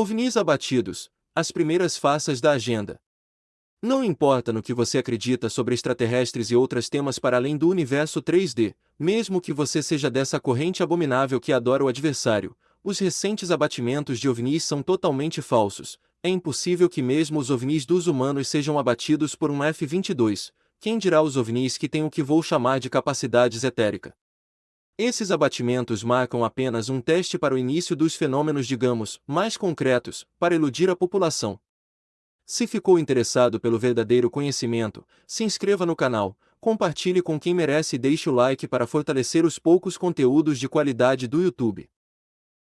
OVNIs abatidos, as primeiras faces da agenda. Não importa no que você acredita sobre extraterrestres e outros temas para além do universo 3D, mesmo que você seja dessa corrente abominável que adora o adversário, os recentes abatimentos de OVNIs são totalmente falsos. É impossível que mesmo os OVNIs dos humanos sejam abatidos por um F-22, quem dirá os OVNIs que têm o que vou chamar de capacidades etérica. Esses abatimentos marcam apenas um teste para o início dos fenômenos, digamos, mais concretos, para iludir a população. Se ficou interessado pelo verdadeiro conhecimento, se inscreva no canal, compartilhe com quem merece e deixe o like para fortalecer os poucos conteúdos de qualidade do YouTube.